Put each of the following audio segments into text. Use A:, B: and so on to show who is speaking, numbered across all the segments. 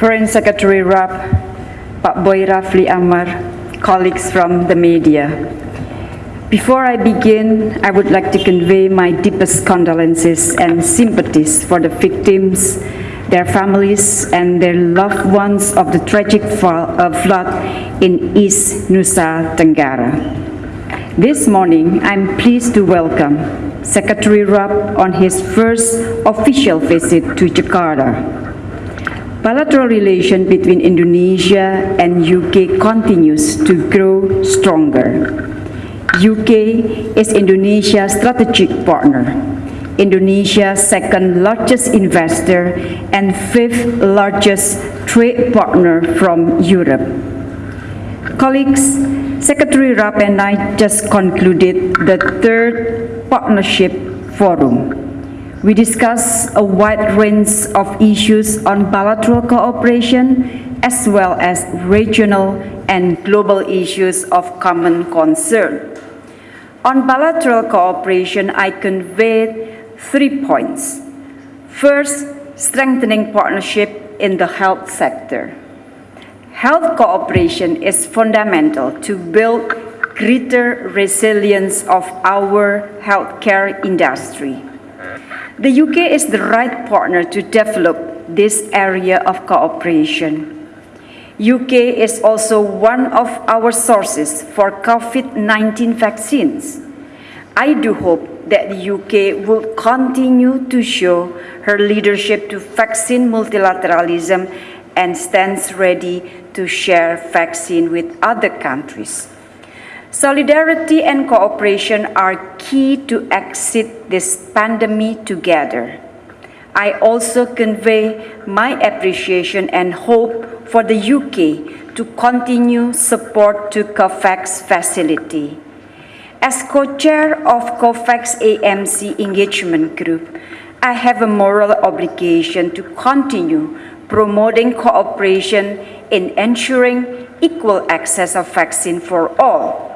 A: Foreign Secretary Raab, Pak Boy Rafli Amar, colleagues from the media. Before I begin, I would like to convey my deepest condolences and sympathies for the victims, their families, and their loved ones of the tragic uh, flood in East Nusa Tenggara. This morning, I'm pleased to welcome Secretary Raab on his first official visit to Jakarta. Bilateral relation between Indonesia and UK continues to grow stronger. UK is Indonesia's strategic partner, Indonesia's second largest investor and fifth largest trade partner from Europe. Colleagues, Secretary Raab and I just concluded the third partnership forum. We discussed a wide range of issues on bilateral cooperation as well as regional and global issues of common concern. On bilateral cooperation, I conveyed three points. First, strengthening partnership in the health sector. Health cooperation is fundamental to build greater resilience of our healthcare industry. The UK is the right partner to develop this area of cooperation. UK is also one of our sources for COVID-19 vaccines. I do hope that the UK will continue to show her leadership to vaccine multilateralism and stands ready to share vaccine with other countries. Solidarity and cooperation are key to exit this pandemic together. I also convey my appreciation and hope for the UK to continue support to COVAX facility. As co-chair of COVAX AMC engagement group, I have a moral obligation to continue promoting cooperation in ensuring equal access of vaccine for all.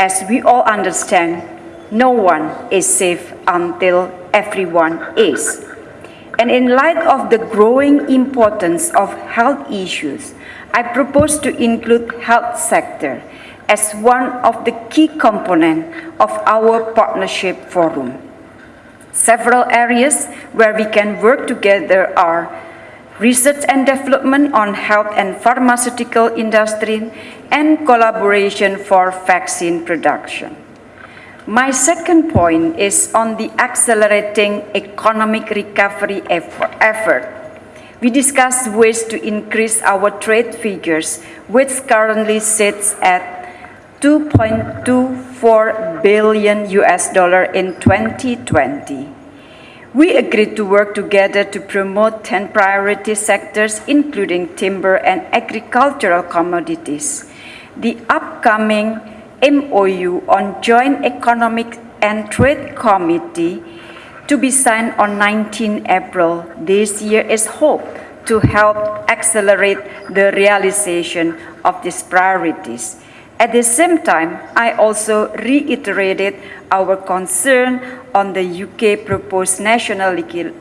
A: As we all understand, no one is safe until everyone is. And in light of the growing importance of health issues, I propose to include health sector as one of the key components of our partnership forum. Several areas where we can work together are research and development on health and pharmaceutical industry, and collaboration for vaccine production. My second point is on the accelerating economic recovery effort. We discussed ways to increase our trade figures, which currently sits at 2.24 billion US dollar in 2020. We agreed to work together to promote 10 priority sectors, including timber and agricultural commodities. The upcoming MOU on Joint Economic and Trade Committee to be signed on 19 April this year is hoped to help accelerate the realization of these priorities. At the same time, I also reiterated our concern on the UK proposed national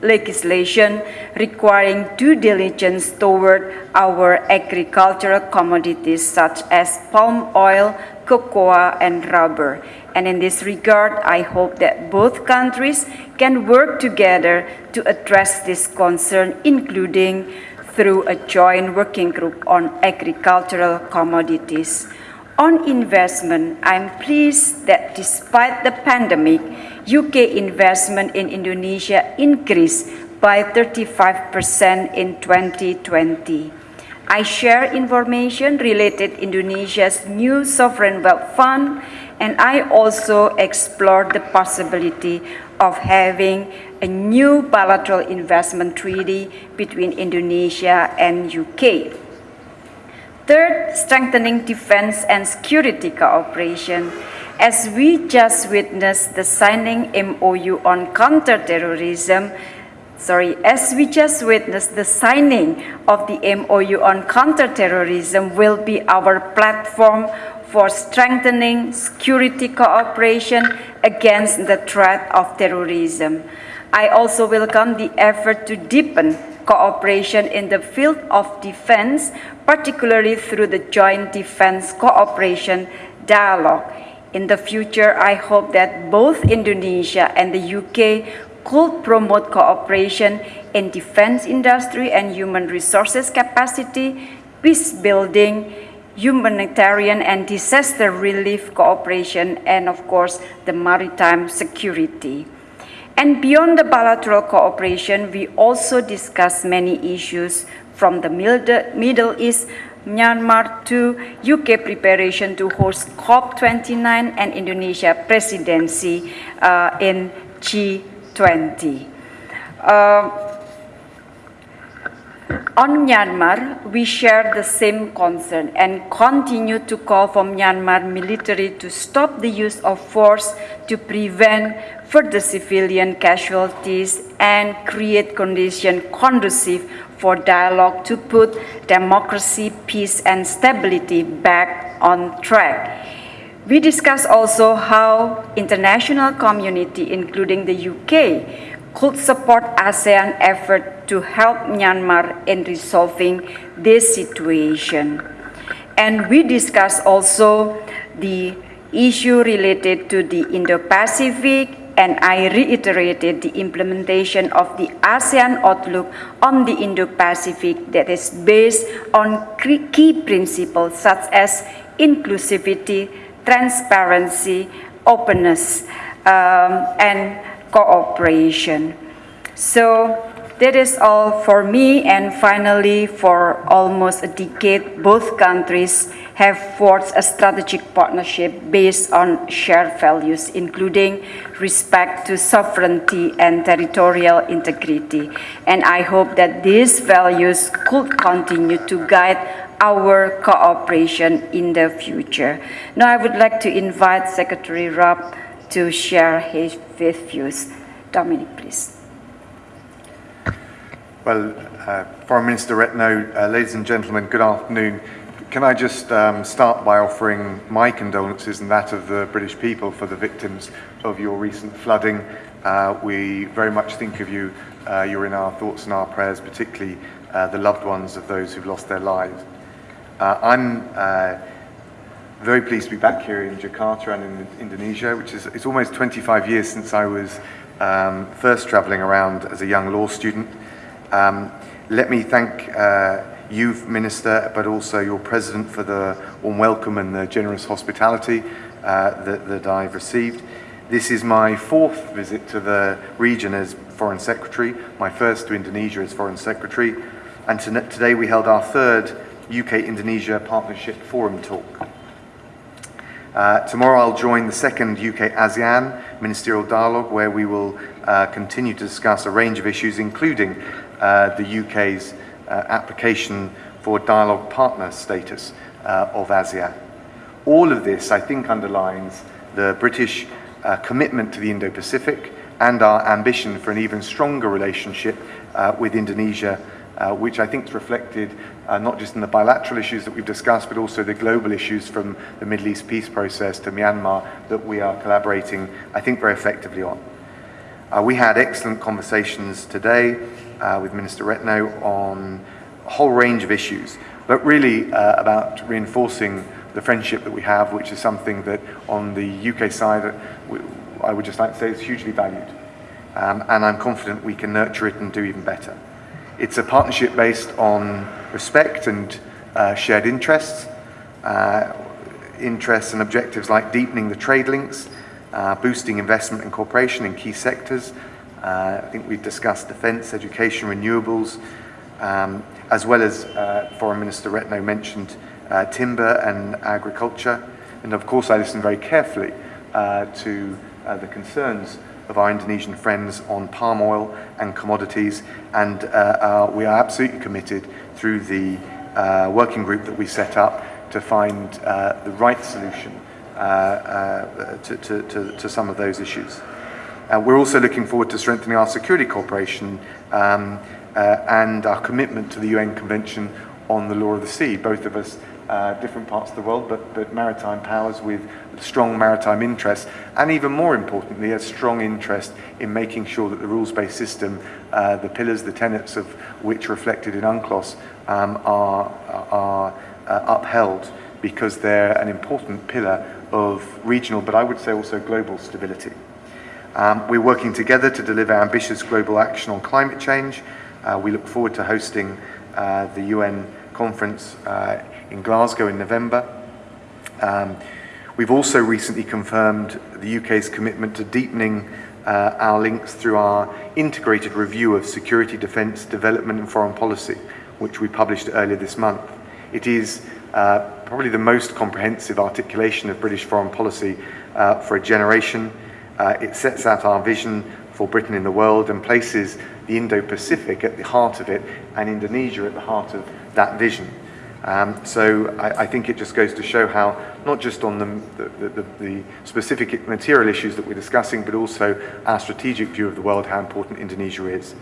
A: legislation requiring due diligence toward our agricultural commodities such as palm oil, cocoa, and rubber. And in this regard, I hope that both countries can work together to address this concern, including through a joint working group on agricultural commodities. On investment, I'm pleased that despite the pandemic, UK investment in Indonesia increased by 35% in 2020. I share information related Indonesia's new sovereign wealth fund, and I also explored the possibility of having a new bilateral investment treaty between Indonesia and UK. Third, strengthening defense and security cooperation. As we just witnessed the signing MOU on counterterrorism, sorry, as we just witnessed the signing of the MOU on counterterrorism will be our platform for strengthening security cooperation against the threat of terrorism. I also welcome the effort to deepen cooperation in the field of defense, particularly through the Joint Defense Cooperation Dialogue. In the future, I hope that both Indonesia and the UK could promote cooperation in defense industry and human resources capacity, peace building, humanitarian and disaster relief cooperation, and of course, the maritime security. And beyond the bilateral cooperation, we also discuss many issues from the Middle East, Myanmar to UK preparation to host COP29 and Indonesia presidency uh, in G20. Uh, on Myanmar, we share the same concern and continue to call for Myanmar military to stop the use of force to prevent further civilian casualties and create conditions conducive for dialogue to put democracy, peace, and stability back on track. We discuss also how international community, including the UK, could support ASEAN effort to help Myanmar in resolving this situation. And we discussed also the issue related to the Indo-Pacific and I reiterated the implementation of the ASEAN Outlook on the Indo-Pacific that is based on key principles such as inclusivity, transparency, openness, um, and cooperation. So that is all for me and finally for almost a decade both countries have forged a strategic partnership based on shared values including respect to sovereignty and territorial integrity and I hope that these values could continue to guide our cooperation in the future. Now I would like to invite Secretary Raab to share his, views. Dominic, please.
B: Well, uh, Foreign Minister Retno, uh, ladies and gentlemen, good afternoon. Can I just um, start by offering my condolences and that of the British people for the victims of your recent flooding. Uh, we very much think of you. Uh, you're in our thoughts and our prayers, particularly uh, the loved ones of those who've lost their lives. Uh, I'm very pleased to be back here in Jakarta and in Indonesia, which is it's almost 25 years since I was um, first traveling around as a young law student. Um, let me thank uh, you, Minister, but also your President for the warm welcome and the generous hospitality uh, that, that I've received. This is my fourth visit to the region as Foreign Secretary, my first to Indonesia as Foreign Secretary, and today we held our third UK-Indonesia Partnership Forum talk. Uh, tomorrow I'll join the second UK ASEAN Ministerial Dialogue where we will uh, continue to discuss a range of issues including uh, the UK's uh, application for dialogue partner status uh, of ASEAN. All of this I think underlines the British uh, commitment to the Indo-Pacific and our ambition for an even stronger relationship with Indonesia uh, which I think is reflected uh, not just in the bilateral issues that we've discussed, but also the global issues from the Middle East peace process to Myanmar that we are collaborating, I think, very effectively on. Uh, we had excellent conversations today uh, with Minister Retno on a whole range of issues, but really uh, about reinforcing the friendship that we have, which is something that on the UK side, we, I would just like to say is hugely valued. Um, and I'm confident we can nurture it and do even better. It's a partnership based on respect and uh, shared interests, uh, interests and objectives like deepening the trade links, uh, boosting investment and cooperation in key sectors. Uh, I think we've discussed defence, education, renewables, um, as well as uh, Foreign Minister Retno mentioned uh, timber and agriculture. And of course I listened very carefully to the concerns of our Indonesian friends on palm oil and commodities, and uh, uh, we are absolutely committed through the uh, working group that we set up to find uh, the right solution to, to, to, to, some of those issues. we're also looking forward to strengthening our security cooperation um, and our commitment to the UN Convention on the Law of the Sea. Both of us uh, different parts of the world, but, but maritime powers with strong maritime interests, and even more importantly, a strong interest in making sure that the rules-based system, uh, the pillars, the tenets of which reflected in UNCLOS, um, are, are uh, upheld because they're an important pillar of regional, but I would say also global stability. Um, we're working together to deliver ambitious global action on climate change. Uh, we look forward to hosting uh, the UN conference uh, in Glasgow in November. Um, we've also recently confirmed the UK's commitment to deepening uh, our links through our integrated review of security, defence, development and foreign policy, which we published earlier this month. It is uh, probably the most comprehensive articulation of British foreign policy uh, for a generation. Uh, it sets out our vision for Britain in the world and places the Indo-Pacific at the heart of it and Indonesia at the heart of that vision. Um, so I, I, think it just goes to show how, not just on the, the, the, the, specific material issues that we're discussing, but also our strategic view of the world, how important Indonesia is.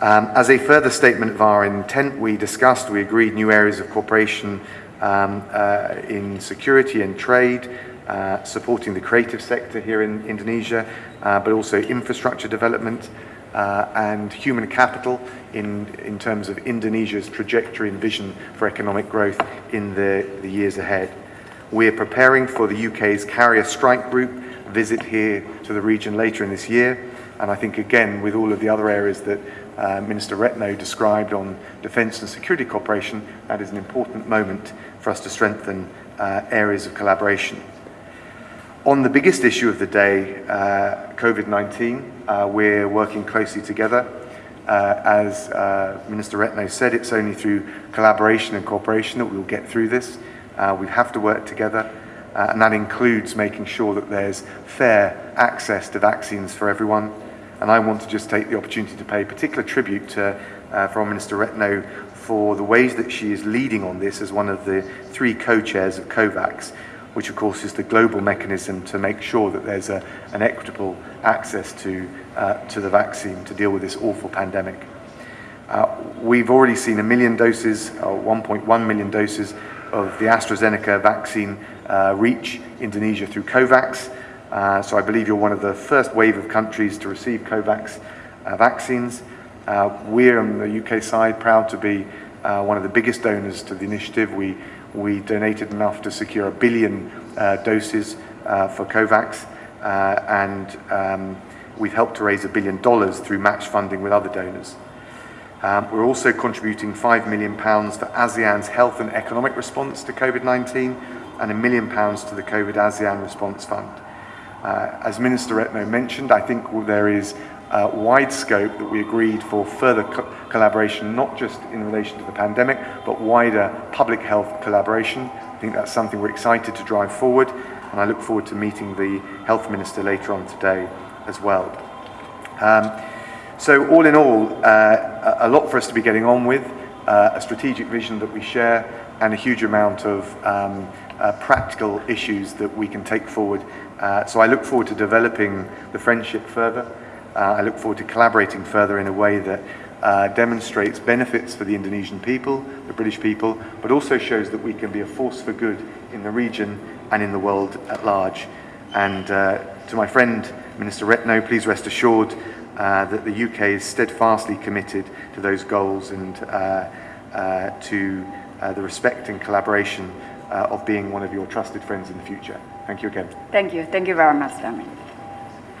B: Um, as a further statement of our intent, we discussed, we agreed new areas of cooperation um, uh, in security and trade, uh, supporting the creative sector here in Indonesia, uh, but also infrastructure development uh, and human capital in, in terms of Indonesia's trajectory and vision for economic growth in the, the years ahead. We're preparing for the UK's carrier strike group visit here to the region later in this year. And I think, again, with all of the other areas that uh, Minister Retno described on defence and security cooperation, that is an important moment for us to strengthen uh, areas of collaboration. On the biggest issue of the day, uh, COVID-19, uh, we're working closely together. Uh, as uh, Minister Retno said, it's only through collaboration and cooperation that we'll get through this. we have to work together, and that includes making sure that there's fair access to vaccines for everyone, and I want to just take the opportunity to pay particular tribute to uh, Foreign Minister Retno for the ways that she is leading on this as one of the three co-chairs of COVAX, which of course is the global mechanism to make sure that there's a, an equitable access to, uh, to the vaccine to deal with this awful pandemic. Uh, we've already seen a million doses, or 1.1 million doses of the AstraZeneca vaccine uh, reach Indonesia through COVAX. Uh, so I believe you're one of the first wave of countries to receive COVAX uh, vaccines. Uh, we're on the UK side proud to be uh, one of the biggest donors to the initiative. We, we donated enough to secure a billion uh, doses uh, for COVAX and um, we've helped to raise a billion dollars through match funding with other donors. Um, we're also contributing £5 million for ASEAN's health and economic response to COVID-19 and a million pounds to the COVID ASEAN Response Fund. Uh, as Minister Retno mentioned, I think there is uh, wide scope that we agreed for further co collaboration, not just in relation to the pandemic, but wider public health collaboration. I think that's something we're excited to drive forward, and I look forward to meeting the Health Minister later on today as well. Um, so all in all, uh, a lot for us to be getting on with, uh, a strategic vision that we share, and a huge amount of um, uh, practical issues that we can take forward. Uh, so I look forward to developing the friendship further. Uh, I look forward to collaborating further in a way that uh, demonstrates benefits for the Indonesian people, the British people, but also shows that we can be a force for good in the region and in the world at large. And uh, to my friend, Minister Retno, please rest assured uh, that the UK is steadfastly committed to those goals and uh, uh, to the respect and collaboration of being one of your trusted friends in the future. Thank you again.
A: Thank you. Thank you very much, Dami.